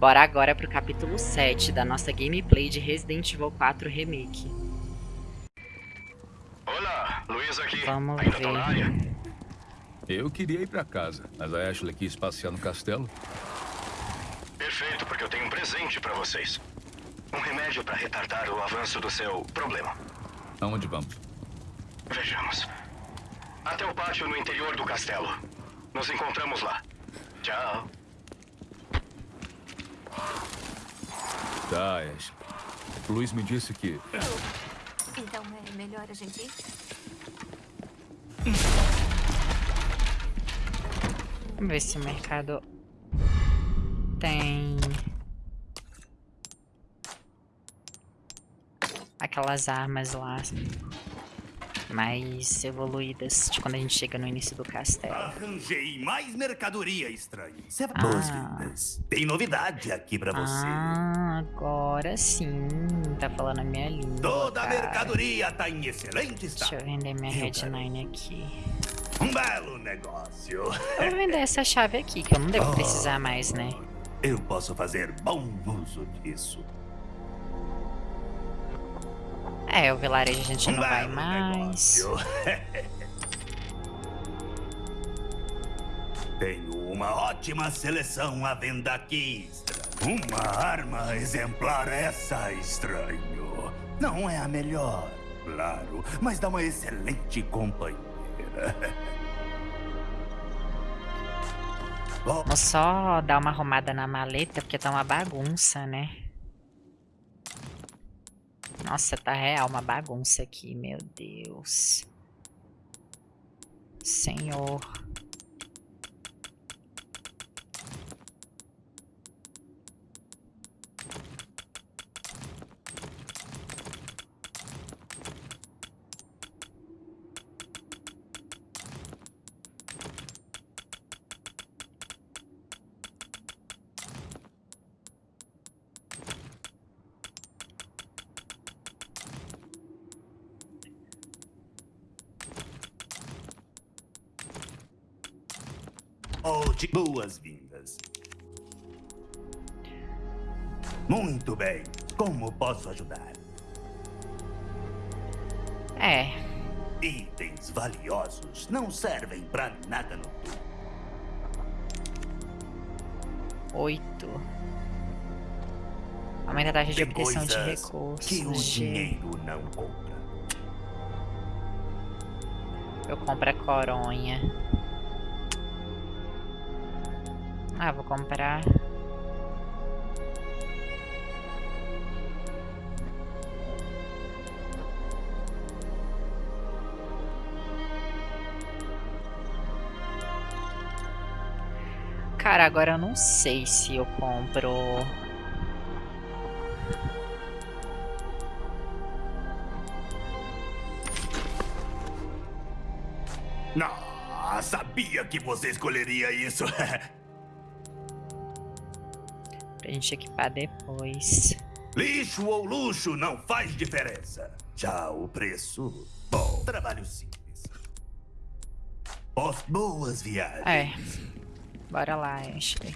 Bora agora pro capítulo 7 da nossa gameplay de Resident Evil 4 Remake. Olá, Luiz aqui. Vamos Ainda tá na área? ver. Eu queria ir pra casa, mas a Ashley quis passear no castelo. Perfeito, porque eu tenho um presente pra vocês. Um remédio pra retardar o avanço do seu problema. Aonde vamos? Vejamos. Até o pátio no interior do castelo. Nos encontramos lá. Tchau. Tá. O Luiz me disse que... Então é melhor a gente ir? Vamos ver se o mercado tem aquelas armas lá mais evoluídas de quando a gente chega no início do castelo. Arranjei mais mercadoria estranha. Será Ah. Tem novidade aqui pra você. Ah, agora sim, tá falando a minha língua. Toda a mercadoria tá em excelente Deixa estado. eu vender minha Eu Red quero. 9 aqui. Um belo negócio. Eu vou vender essa chave aqui, que eu não devo Oh. precisar mais, né? Eu posso fazer bom uso disso. É, o vilarejo a gente não vai mais. Tenho uma ótima seleção à venda aqui, estranho. Uma arma exemplar essa, estranho. Não é a melhor, claro, mas dá uma excelente companheira. Vamos só dar uma arrumada na maleta, porque tá uma bagunça, né? Nossa, tá real uma bagunça aqui, meu Deus. Senhor. oh, de boas-vindas. Muito bem. Como posso ajudar? É, Itens valiosos não servem pra nada no mundo. oito. Aumenta a taxa de obtenção de recursos. que o dinheiro não compra. Eu compro a coronha. Ah, vou comprar. Cara, agora eu não sei se eu compro. Não, sabia que você escolheria isso. Pra gente equipar depois. Lixo ou luxo não faz diferença. Já o preço, bom, trabalho simples. Os boas viagens. É. Bora lá, Ashley.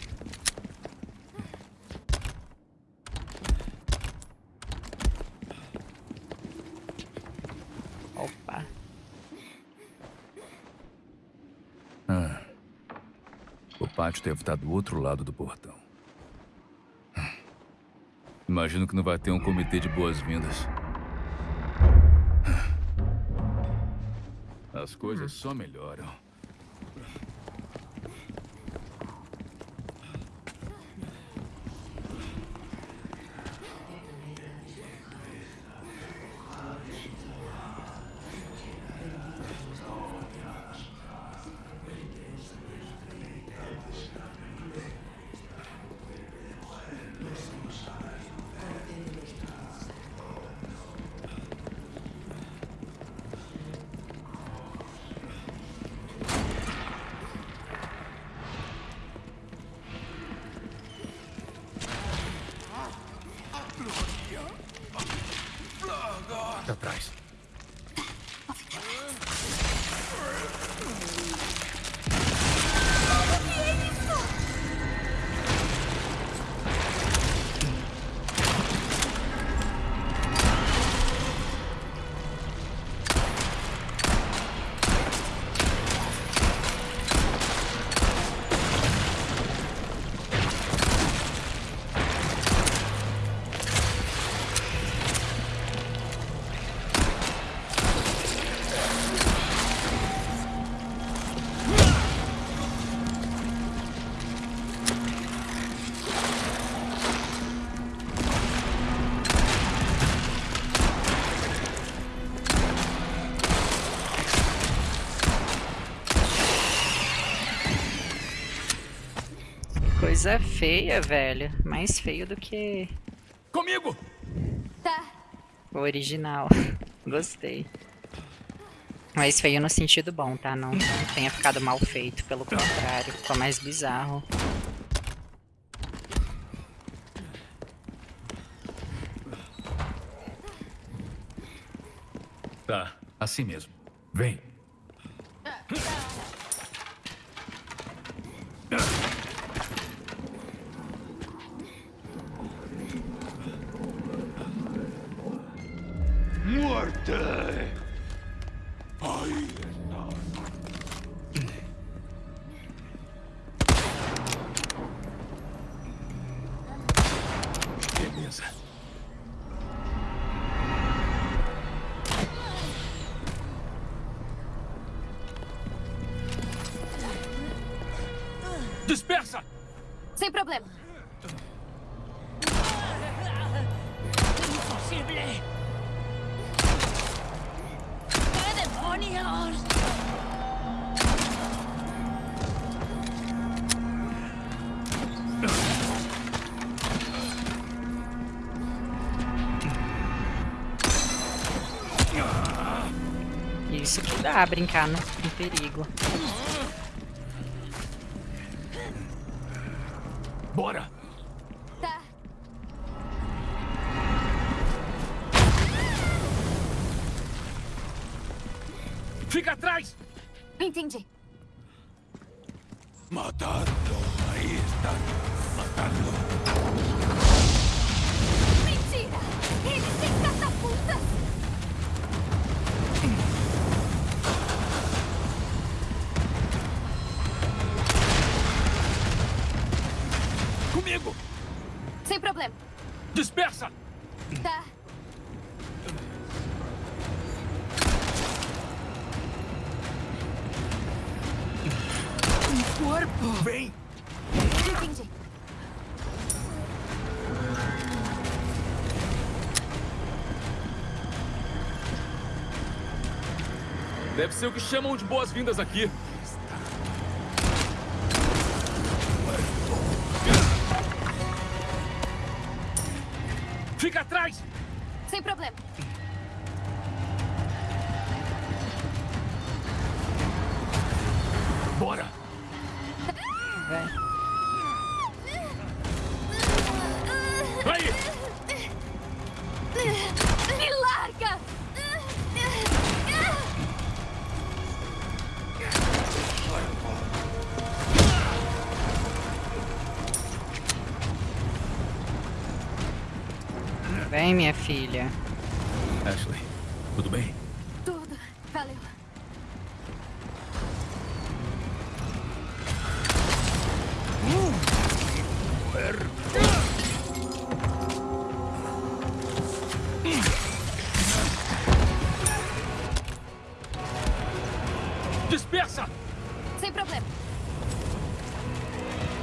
Opa. Ah, o pátio deve estar do outro lado do portão. Imagino que não vai ter um comitê de boas-vindas. As coisas só melhoram. Coisa feia, velho. Mais feio do que Comigo! Tá. o original. Gostei. Mas feio no sentido bom, tá? Não, não tenha ficado mal feito, pelo contrário. Ficou mais bizarro. Tá, assim mesmo. Vem. Que dá, brincar no, no perigo. Bora! Tá. Fica atrás! Entendi. Matando. Ahí están. Matando. Dispersa! Tá. Vem! Entendi. Deve ser o que chamam de boas-vindas aqui.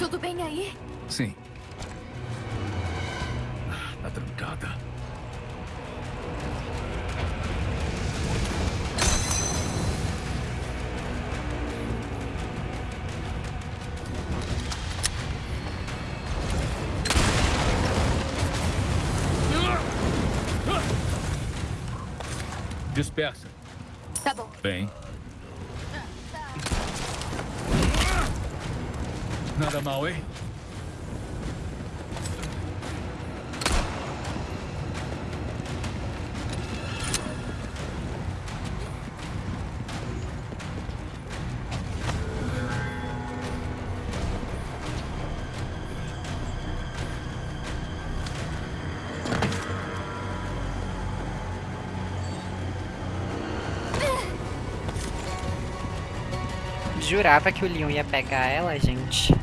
Tudo bem aí? Sim. Tá trancada. Dispersa. Tá bom. Bem. Nada mal, hein? Jurava que o Leon ia pegar ela, gente.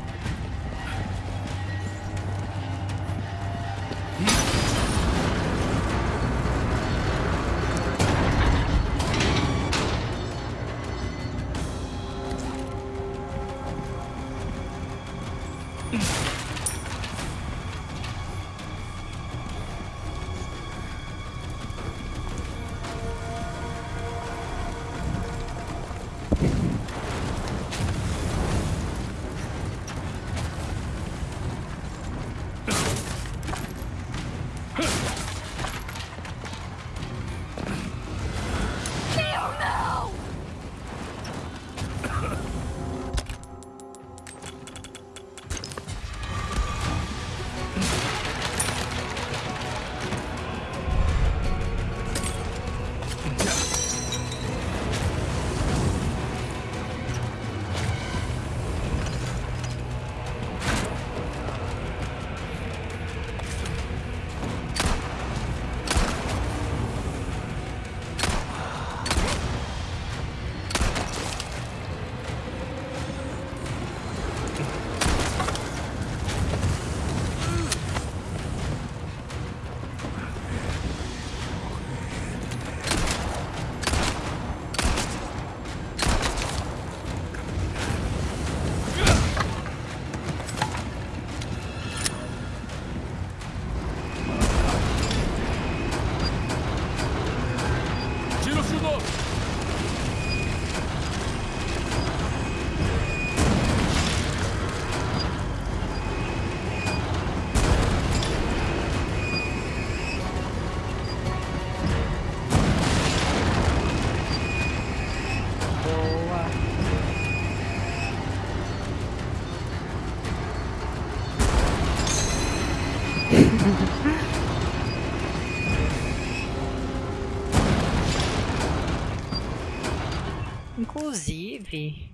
Inclusive,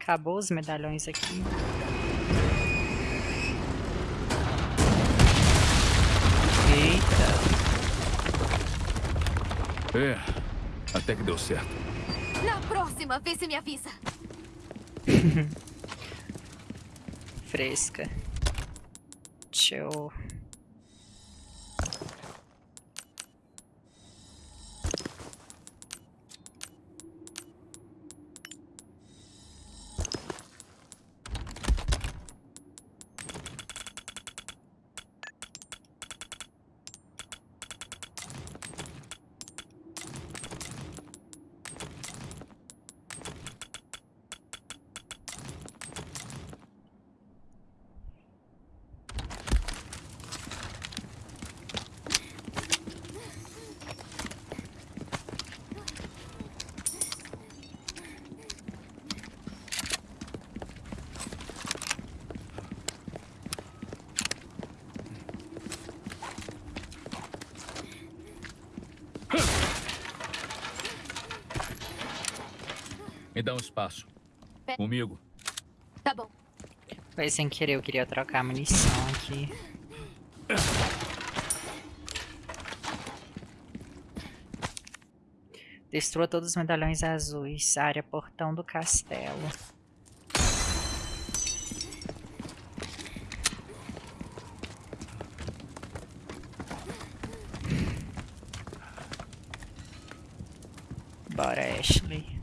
acabou os medalhões aqui. Eita. É, até que deu certo. Na próxima, vê se me avisa. fresca. Deixa eu. Me dá um espaço. Comigo. Tá bom. Foi sem querer, eu queria trocar a munição aqui. Destrua todos os medalhões azuis. Área portão do castelo. Bora, Ashley.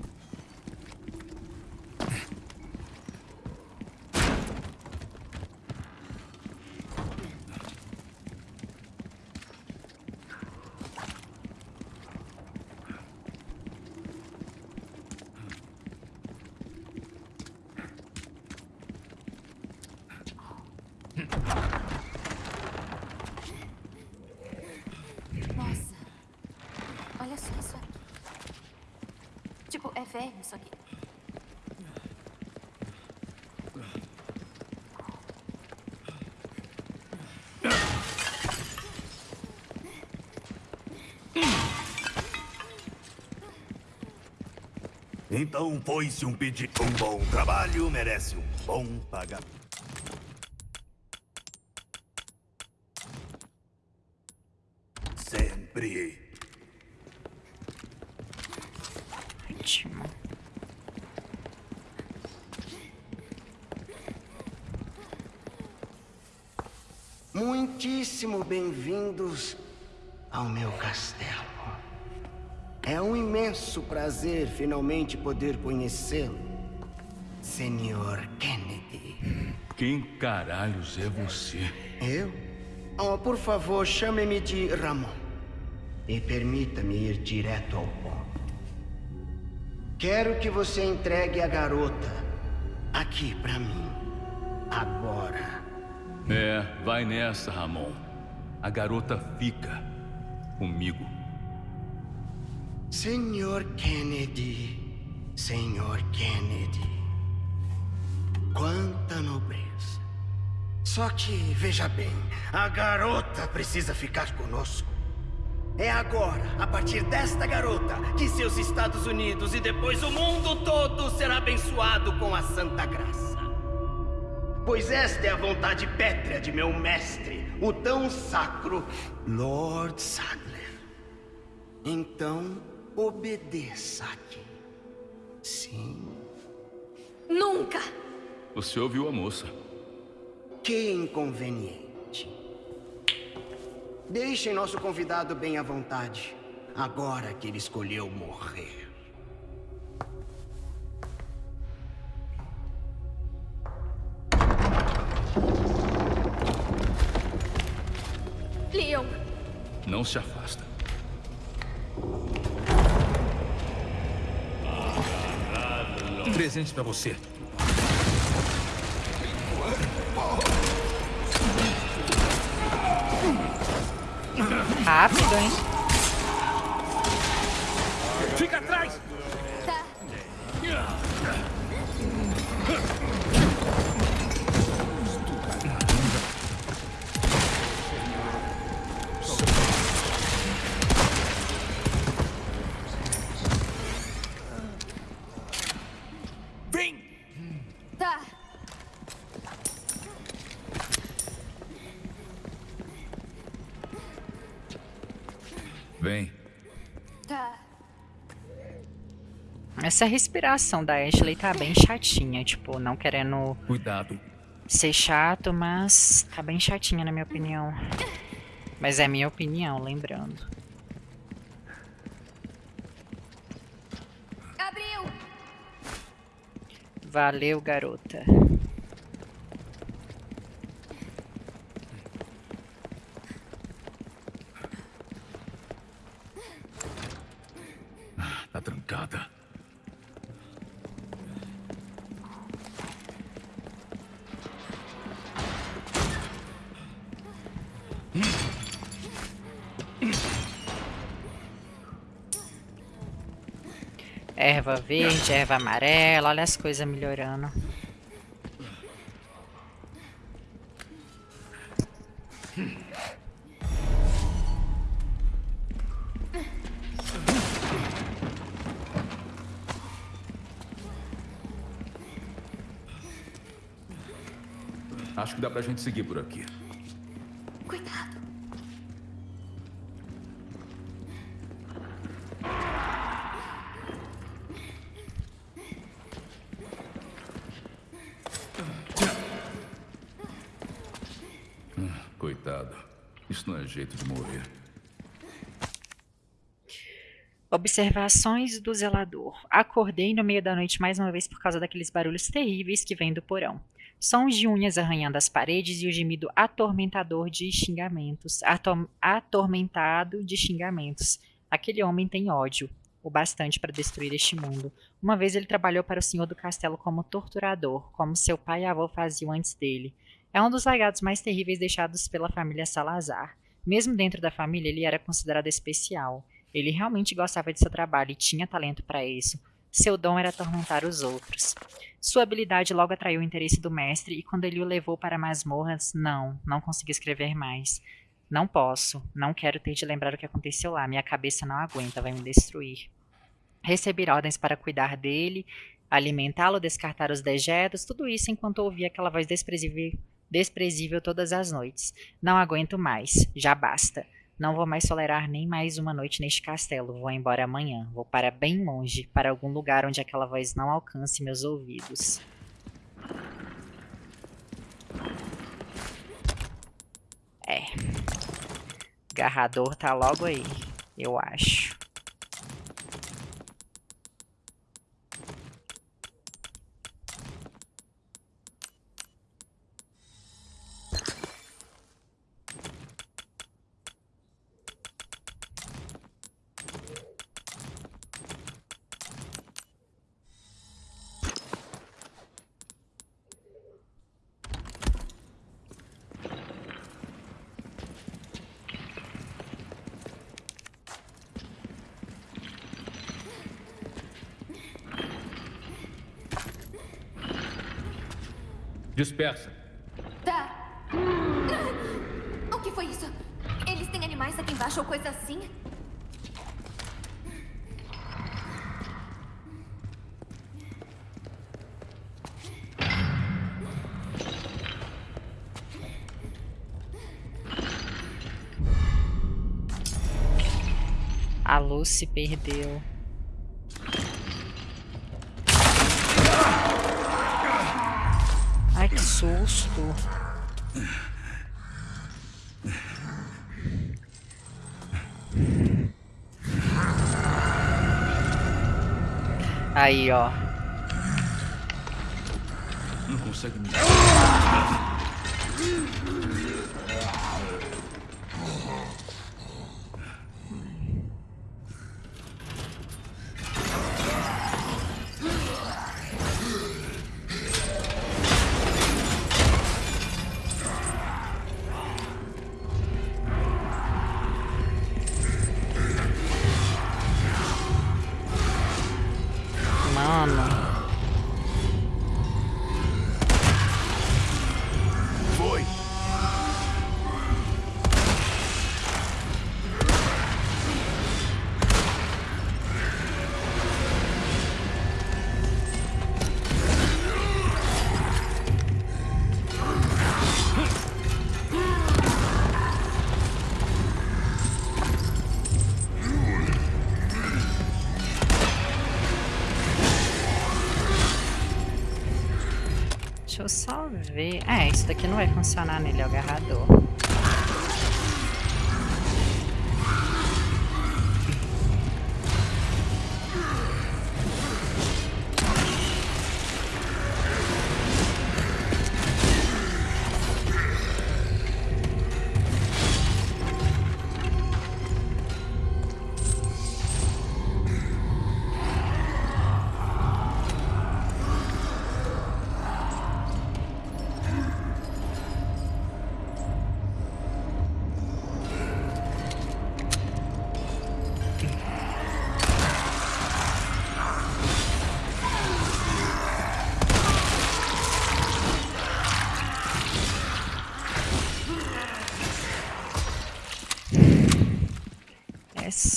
Nossa. Olha só isso aqui. Tipo, é velho isso aqui. Então foi-se um pedido. Um bom trabalho merece um bom pagamento. Sempre. Ótimo. Muitíssimo bem-vindos ao meu castelo. Imenso prazer finalmente poder conhecê-lo, Senhor Kennedy. Quem caralhos é você? Eu? Oh, por favor, chame-me de Ramon. E permita-me ir direto ao ponto. Quero que você entregue a garota aqui pra mim. Agora. É, vai nessa, Ramon. A garota fica comigo. Senhor Kennedy, Senhor Kennedy. Quanta nobreza. Só que, veja bem, a garota precisa ficar conosco. É agora, a partir desta garota, que seus Estados Unidos e depois o mundo todo será abençoado com a Santa Graça. Pois esta é a vontade pétrea de meu mestre, o tão sacro Lord Sadler. Então, obedeça aqui. Sim. Nunca! Você ouviu a moça. Que inconveniente. Deixem nosso convidado bem à vontade, agora que ele escolheu morrer. Leon, Não se afasta. Presente pra você. Rápido, hein? Fica atrás! Essa respiração da Ashley tá bem chatinha, tipo, não querendo Cuidado. ser chato, mas tá bem chatinha na minha opinião. Mas é minha opinião, lembrando. Abriu! Valeu, garota. Erva verde, erva amarela, olha as coisas melhorando. Acho que dá pra gente seguir por aqui. Cuidado. Coitado. Isso não é jeito de morrer. Observações do zelador. Acordei no meio da noite mais uma vez por causa daqueles barulhos terríveis que vêm do porão. Sons de unhas arranhando as paredes e o gemido atormentador de xingamentos. Atom- atormentado de xingamentos. Aquele homem tem ódio, o bastante para destruir este mundo. Uma vez ele trabalhou para o senhor do castelo como torturador, como seu pai e avô faziam antes dele. É um dos legados mais terríveis deixados pela família Salazar. Mesmo dentro da família, ele era considerado especial. Ele realmente gostava de seu trabalho e tinha talento para isso. Seu dom era atormentar os outros. Sua habilidade logo atraiu o interesse do mestre e quando ele o levou para masmorras, não, não consegui escrever mais. Não posso, não quero ter de lembrar o que aconteceu lá, minha cabeça não aguenta, vai me destruir. Receber ordens para cuidar dele, alimentá-lo, descartar os dejetos, tudo isso enquanto ouvia aquela voz desprezível, desprezível todas as noites. Não aguento mais, já basta. Não vou mais tolerar nem mais uma noite neste castelo. Vou embora amanhã. Vou para bem longe, para algum lugar onde aquela voz não alcance meus ouvidos. É. Garrador tá logo aí, eu acho. Dispersa. Tá. O que foi isso? Eles têm animais aqui embaixo ou coisa assim? A luz se perdeu. Ai, que susto. Aí, ó. Eu só ver. É, isso daqui não vai funcionar nele, é o agarrador.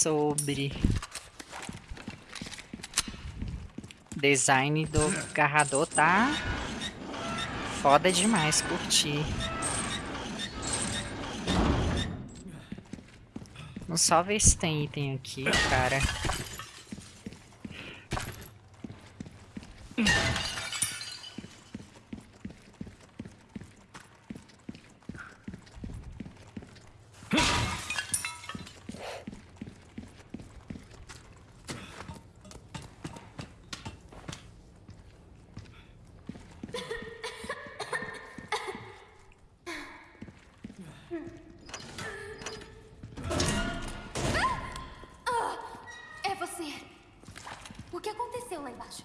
Sobre. Design do agarrador tá foda demais, curti. Vamos só ver se tem item aqui, cara. É você. O que aconteceu lá embaixo?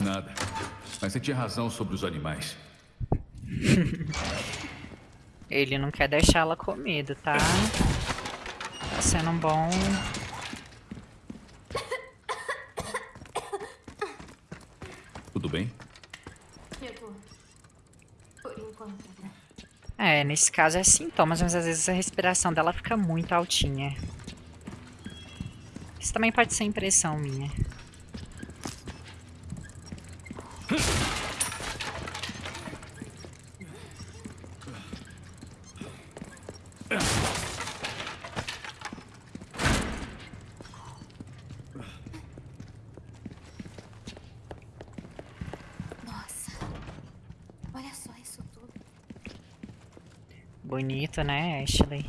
Nada. Mas você tinha razão sobre os animais. Ele não quer deixar ela com medo, tá? Tá sendo um bom. Tudo bem? Eu tô. Por enquanto. É, nesse caso é sintomas, mas às vezes a respiração dela fica muito altinha. Isso também pode ser impressão minha. Nossa. Olha só isso tudo. Bonito, né, Ashley?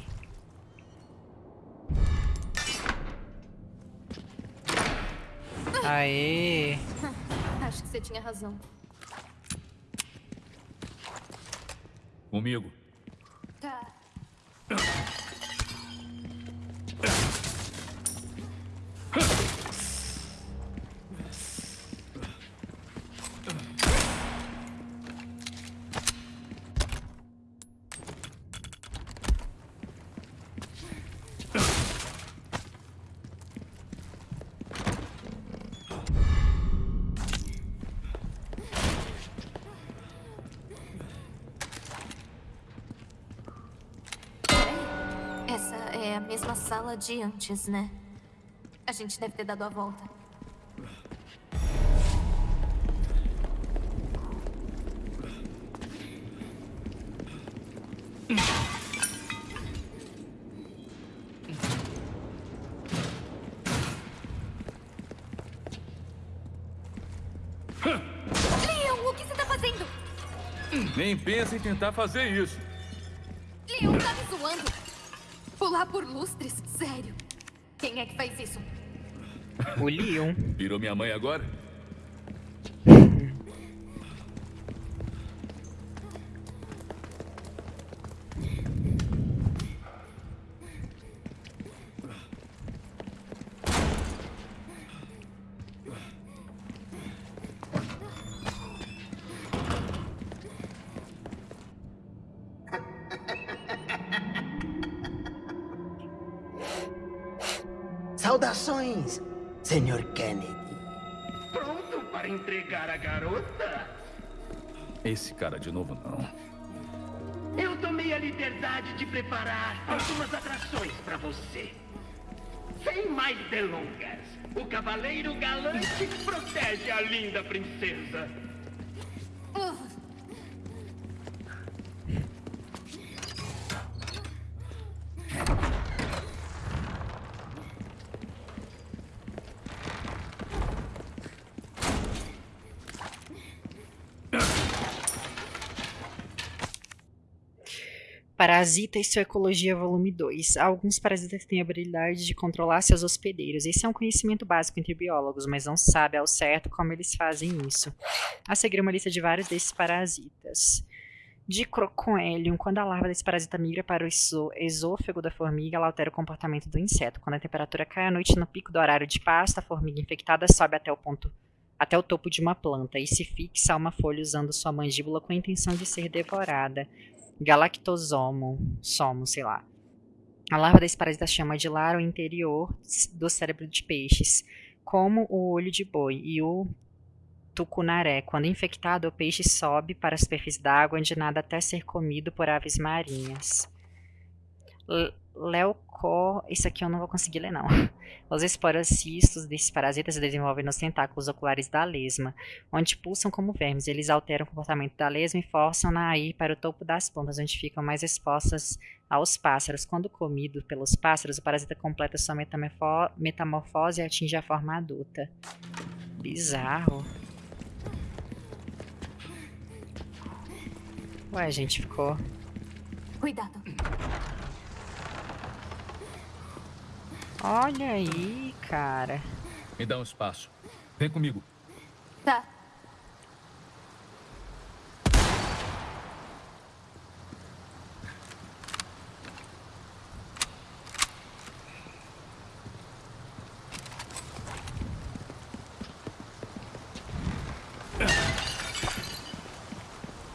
Aê! Acho que você tinha razão. Comigo. Mesma sala de antes, né? A gente deve ter dado a volta. Leon, o que você tá fazendo? Nem pensa em tentar fazer isso. Pular por lustres? Sério? Quem é que faz isso? O Leon. Virou minha mãe agora? Sr. Kennedy. Pronto para entregar a garota? Esse cara de novo não. Eu tomei a liberdade de preparar algumas atrações para você. Sem mais delongas, o cavaleiro galante protege a linda princesa. Parasita e sua ecologia, volume 2. Alguns parasitas têm a habilidade de controlar seus hospedeiros. Esse é um conhecimento básico entre biólogos, mas não sabe ao certo como eles fazem isso. A seguir uma lista de vários desses parasitas. Dicrocoelium. Quando a larva desse parasita migra para o esô- esôfago da formiga, ela altera o comportamento do inseto. Quando a temperatura cai à noite no pico do horário de pasto, a formiga infectada sobe até o ponto até o topo de uma planta e se fixa a uma folha usando sua mandíbula com a intenção de ser devorada. Galactosomo, somo, sei lá. A larva desse parasita chama de lar o interior do cérebro de peixes, como o olho de boi e o tucunaré. Quando infectado, o peixe sobe para a superfície da água onde nada até ser comido por aves marinhas. L- Leucor, isso aqui eu não vou conseguir ler não. Os esporocistos desses parasitas se desenvolvem nos tentáculos oculares da lesma, onde pulsam como vermes. Eles alteram o comportamento da lesma e forçam-na a ir para o topo das plantas, onde ficam mais expostas aos pássaros. Quando comido pelos pássaros, o parasita completa sua metamorfo- metamorfose e atinge a forma adulta. Bizarro. Ué, gente, ficou. Cuidado. Olha aí, cara. Me dá um espaço. Vem comigo. Tá.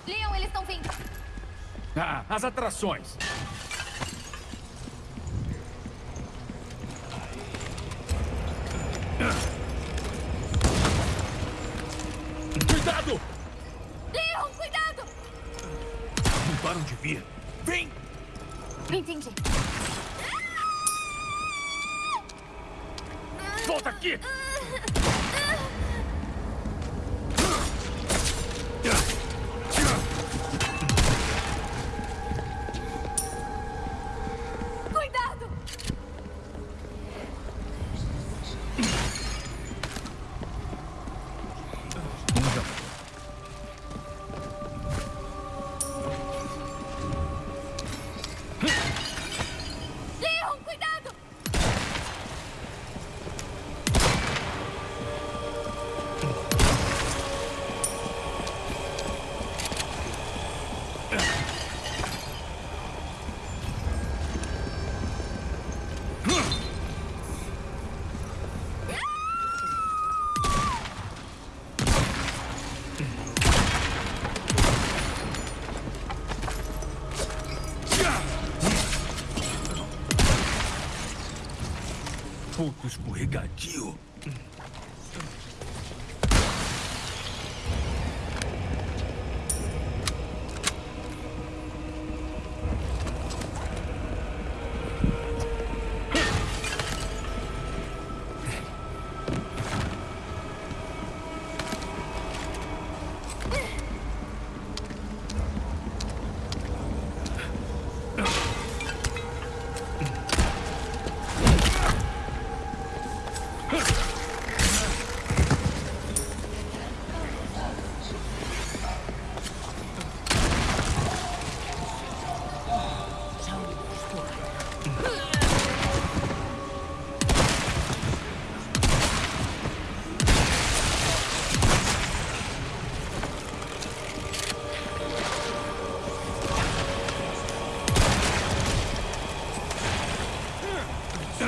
Leon, eles estão vindo. Ah, as atrações.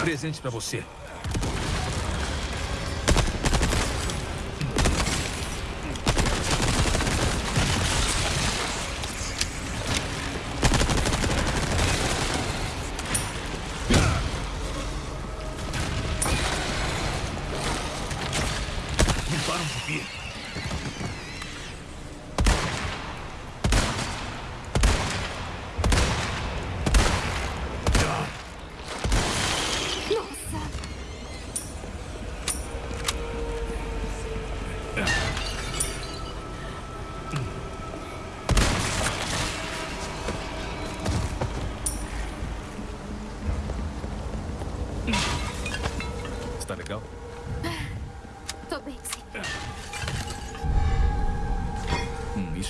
Presente pra você.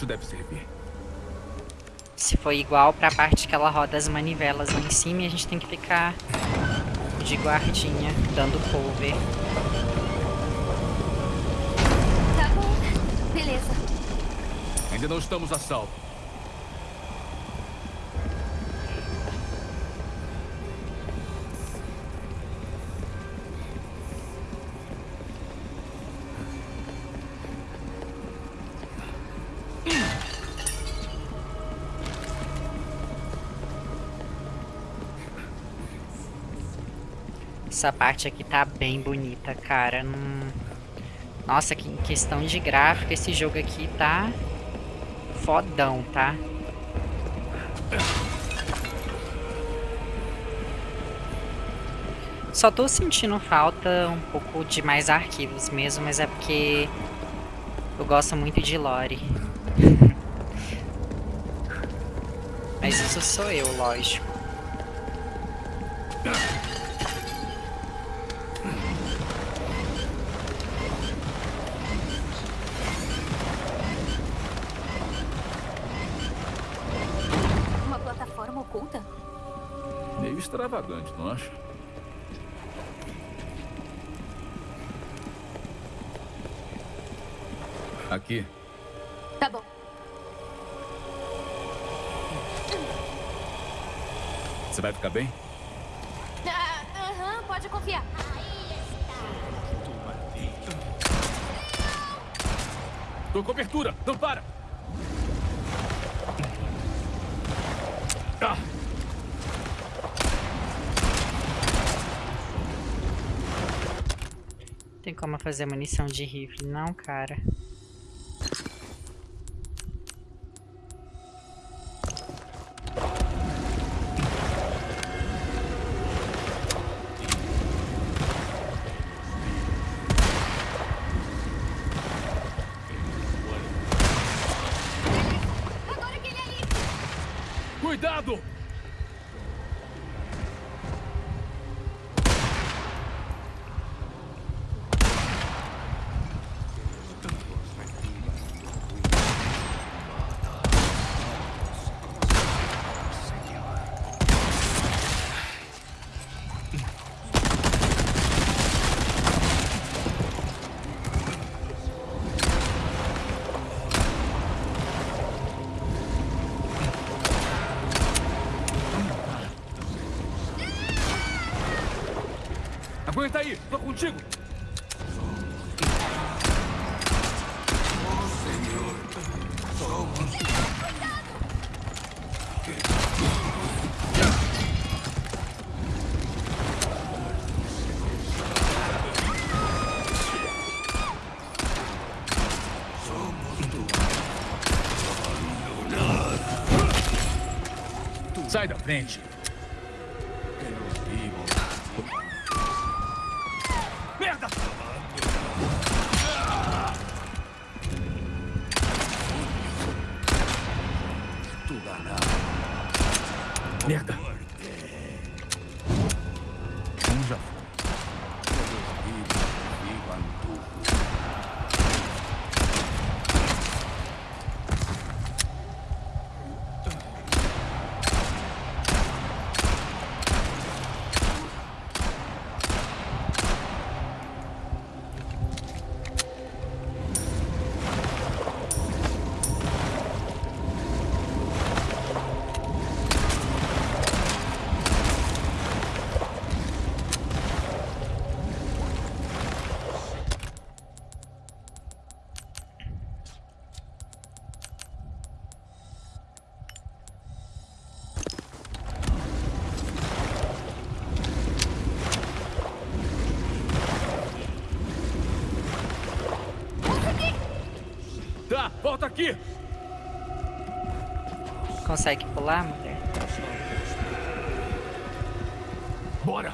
Isso deve servir. Se for igual pra parte que ela roda as manivelas lá em cima, a gente tem que ficar de guardinha, dando cover. Tá bom. Beleza. Ainda não estamos a salvo. Essa parte aqui tá bem bonita, cara. Nossa, que questão de gráfico, esse jogo aqui tá fodão, tá? Só tô sentindo falta um pouco de mais arquivos mesmo, mas é porque eu gosto muito de lore. mas isso sou eu, lógico. Extravagante, não acha? Aqui. Tá bom. Você vai ficar bem? Ah, Aham, pode confiar. Tô cobertura. Não para. Como fazer munição de rifle? Não, cara. Cuidado! Aguenta aí, tô contigo. Sai da frente. Aqui! Consegue pular, mulher? Bora!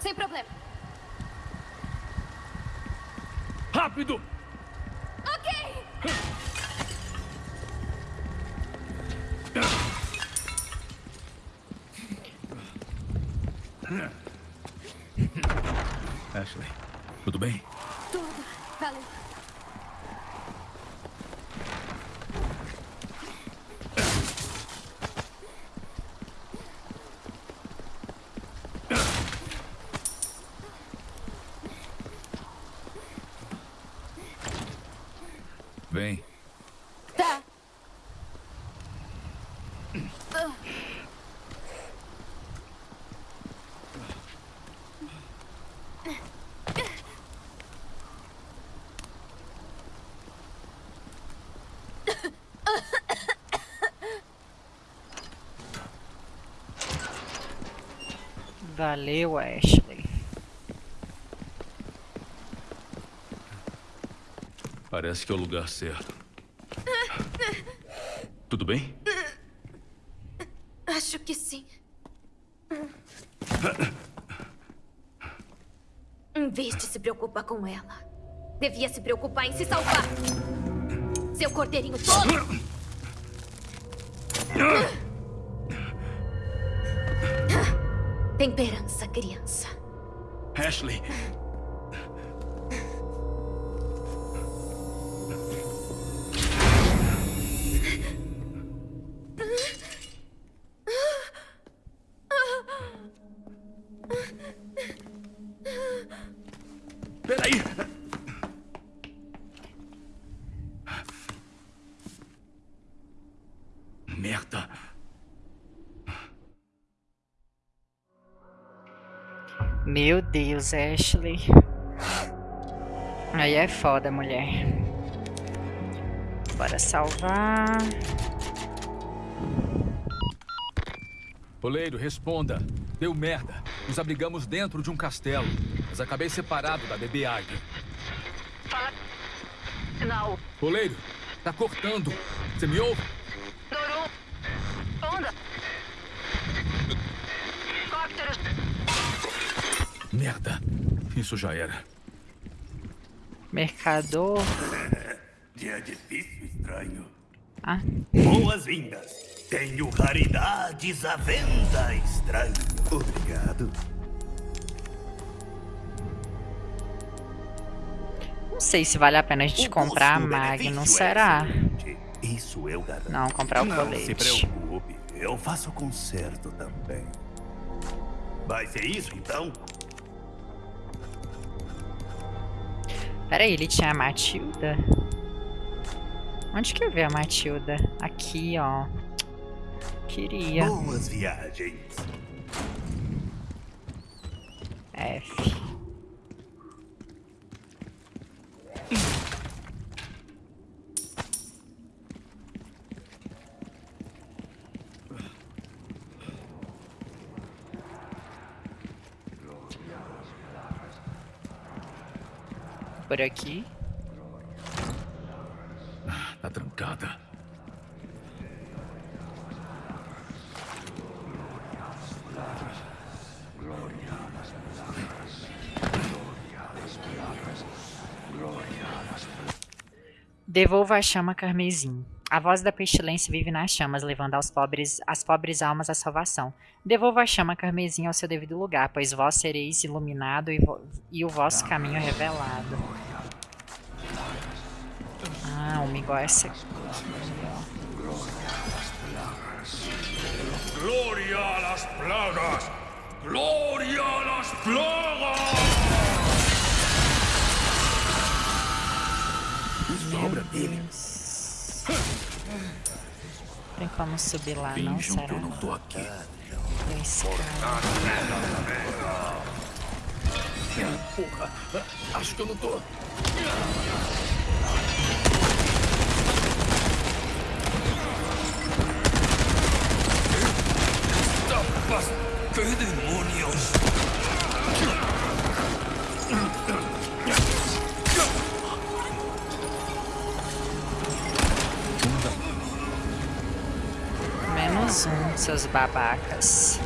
Sem problema. Rápido! Ok! Ashley, tudo bem? Tudo. Valeu. Vem. Tá. Valeu, Ashley. Parece que é o lugar certo. Tudo bem? Acho que sim. Em vez de se preocupar com ela, devia se preocupar em se salvar. Seu cordeirinho tolo! Temperança, criança. Ashley! Deus, Ashley. Aí é foda, mulher. Bora salvar. Oleiro, responda. Deu merda. Nos abrigamos dentro de um castelo, mas acabei separado da bebê águia. Não. Oleiro, tá cortando. Você me ouve? Isso já era. Mercador. Dia difícil, estranho. Ah, Boas-vindas. Tenho raridades à venda, estranho. Obrigado. não sei se vale a pena a gente O comprar a Magnum, é será? excelente. Isso eu garanto. Não, comprar o Não se colete. preocupe. Eu faço conserto também. Vai ser isso, então? Peraí, ele tinha a Matilda? Onde que eu vi a Matilda? Aqui, ó. Queria. Boas viagens. F. Por aqui. Tá trancada. Devolva a chama carmesim. A voz da pestilência vive nas chamas, levando aos pobres, as pobres almas à salvação. Devolva a chama carmesim ao seu devido lugar, pois vós sereis iluminado e, vo- e o vosso caminho revelado. Ah, uma igual essa aqui. ¡Gloria a las plagas! ¡Gloria a las plagas! Sobra dele. Tem como subir lá, não? Será? que eu não tô aqui. Tem escada. Porra! Acho que eu não tô. Tapas! ¡Qué demonios! Um, seus babacas.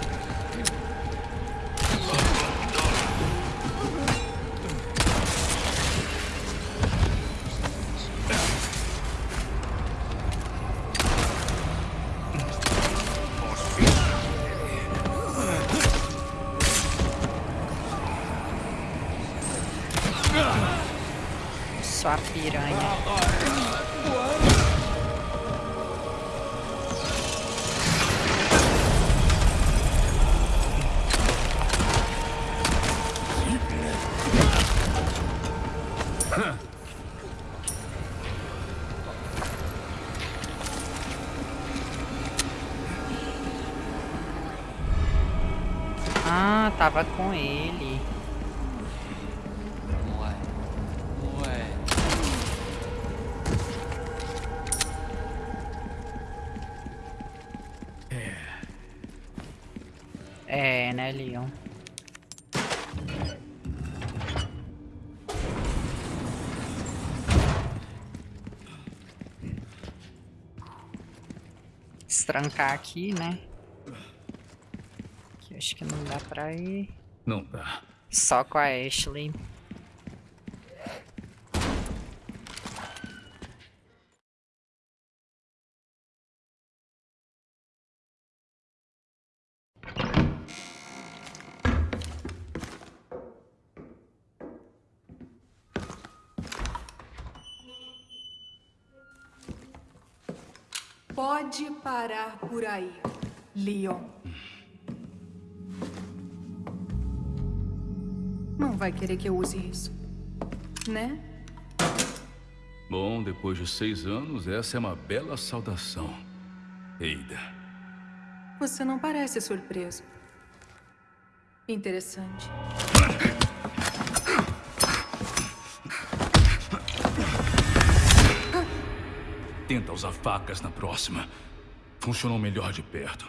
Estrancar aqui, né? Aqui acho que não dá pra ir. Não dá. Só com a Ashley. Parar por aí, Leon. Não vai querer que eu use isso, né? Bom, depois de seis anos, essa é uma bela saudação. Eida. Você não parece surpreso. Interessante. Tenta usar facas na próxima. Funcionou melhor de perto.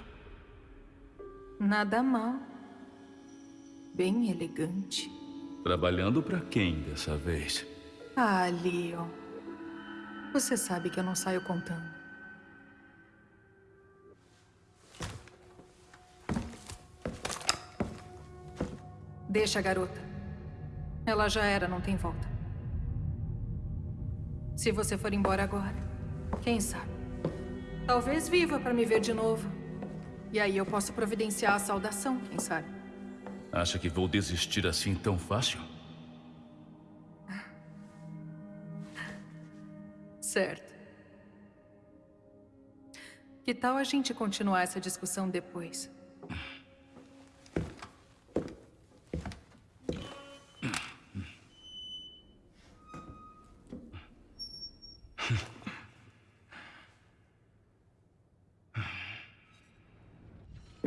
Nada mal. Bem elegante. Trabalhando pra quem dessa vez? Ah, Leon. Você sabe que eu não saio contando. Deixa a garota. Ela já era, não tem volta. Se você for embora agora, quem sabe? Talvez viva para me ver de novo. E aí eu posso providenciar a saudação, quem sabe? Acha que vou desistir assim tão fácil? Certo. Que tal a gente continuar essa discussão depois?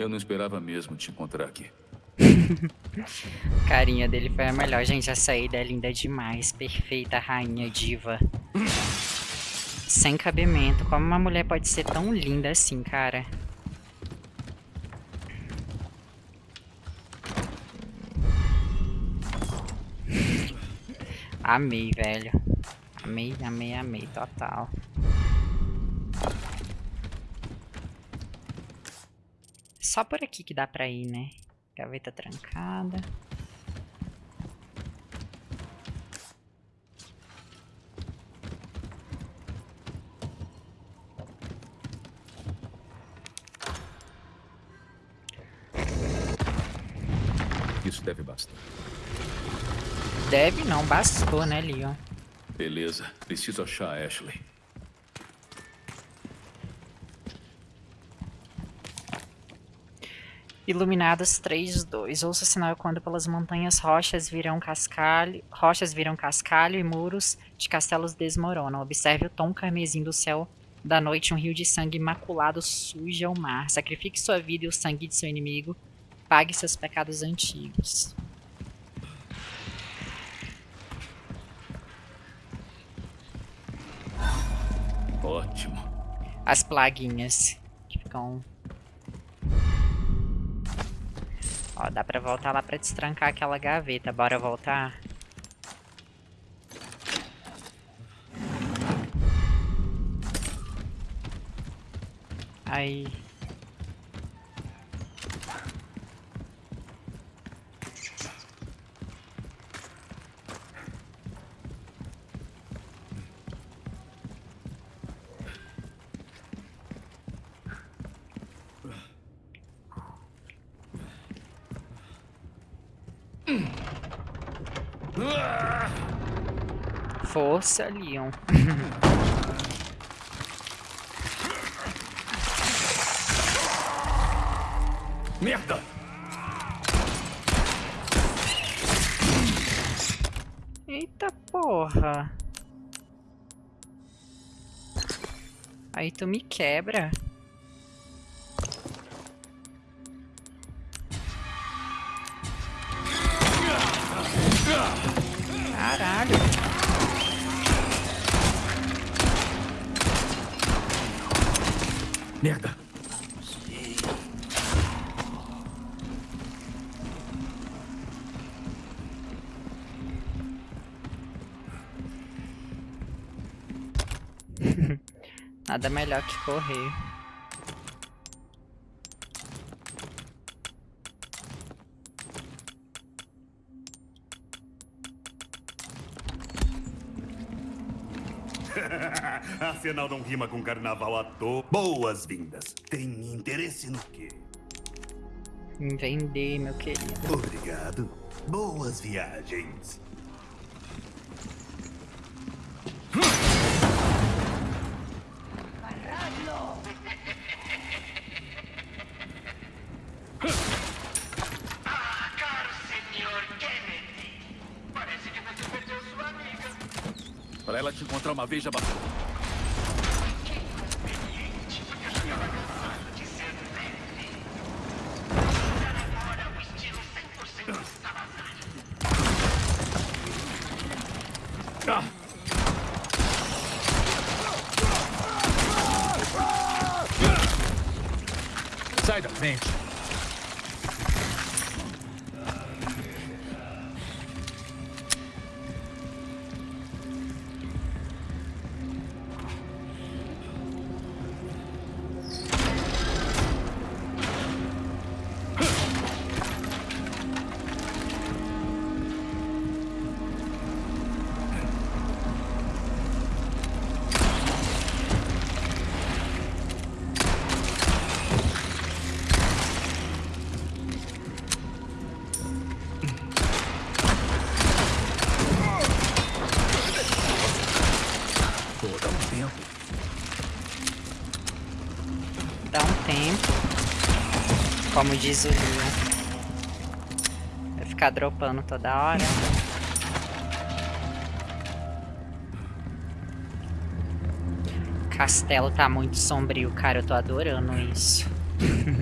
Eu não esperava mesmo te encontrar aqui. Carinha dele foi a melhor. Gente, a saída é linda demais. Perfeita, rainha diva. Sem cabimento. Como uma mulher pode ser tão linda assim, cara? Amei, velho. Amei, amei, amei. Total. Só por aqui que dá pra ir, né? Gaveta trancada. Isso deve bastar. Deve não, bastou, né, Leon? Beleza, preciso achar a Ashley. Iluminados 3, 2. Ouça o sinal quando pelas montanhas rochas viram cascalho, rochas viram cascalho e muros de castelos desmoronam. Observe o tom carmesim do céu da noite, um rio de sangue imaculado suja o mar. Sacrifique sua vida e o sangue de seu inimigo. Pague seus pecados antigos. Ótimo. As plaguinhas que ficam Ó, dá pra voltar lá pra destrancar aquela gaveta. Bora voltar? Aí. Força, Leon. Merda! Eita porra. Aí tu me quebra. Nada melhor que correr. Afinal, não rima com carnaval à toa. Boas-vindas. Tem interesse no quê? Em vender, meu querido. Obrigado. Boas viagens. Diz o Leon. Vai ficar dropando toda hora. Castelo tá muito sombrio, cara. Eu tô adorando isso.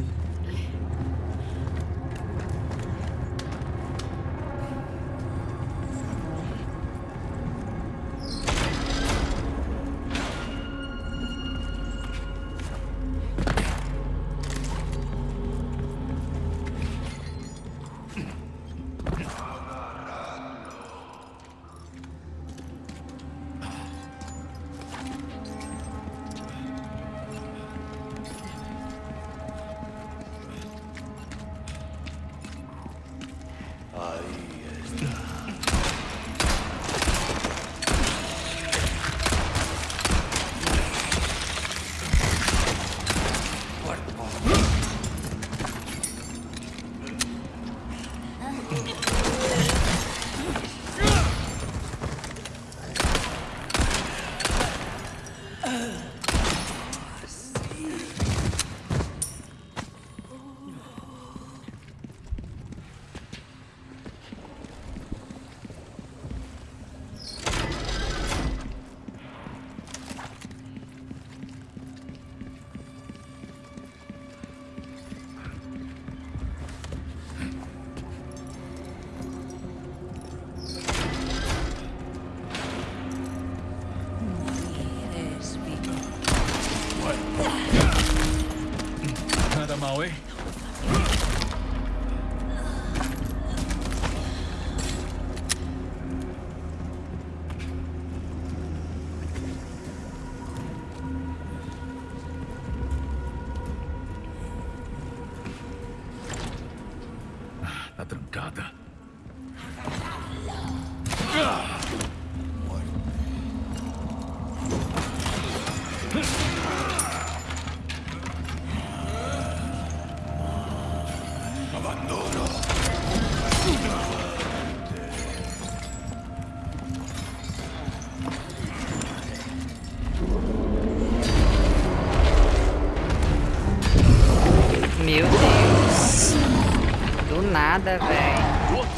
nada, velho.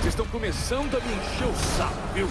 Vocês estão começando a me encher o saco, viu?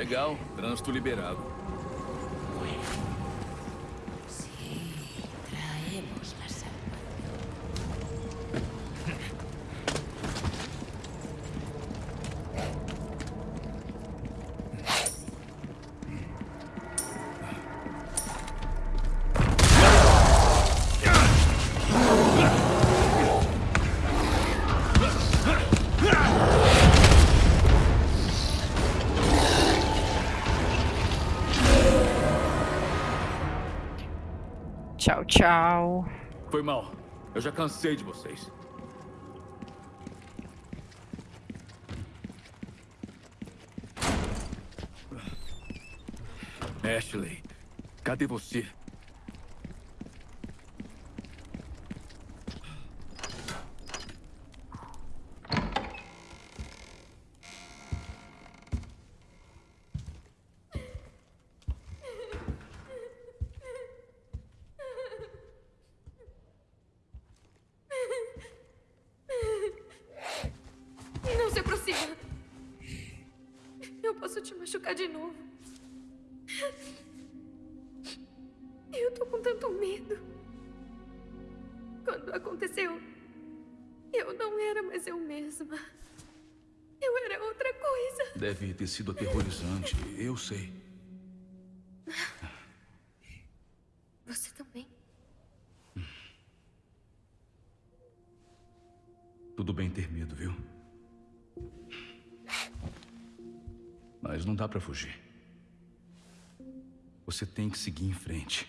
Legal, trânsito liberado. Tchau, tchau. Foi mal. Eu já cansei de vocês. Ashley, cadê você? Não se aproxima. Eu posso te machucar de novo. Eu tô com tanto medo. Quando aconteceu, eu não era mais eu mesma. Eu era outra coisa. Deve ter sido aterrorizante, eu sei. Pra fugir. Você tem que seguir em frente.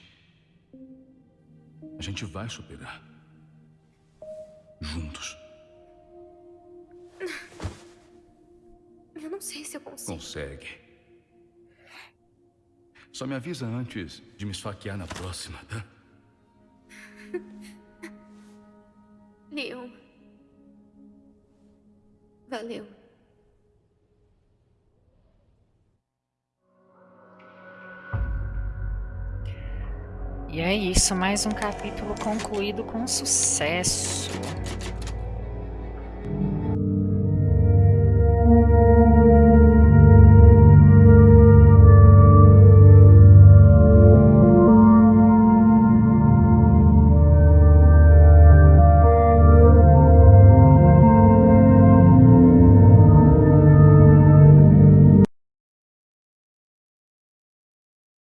A gente vai superar. Juntos. Eu não sei se eu consigo. Consegue. Só me avisa antes de me esfaquear na próxima, tá? É isso, mais um capítulo concluído com sucesso.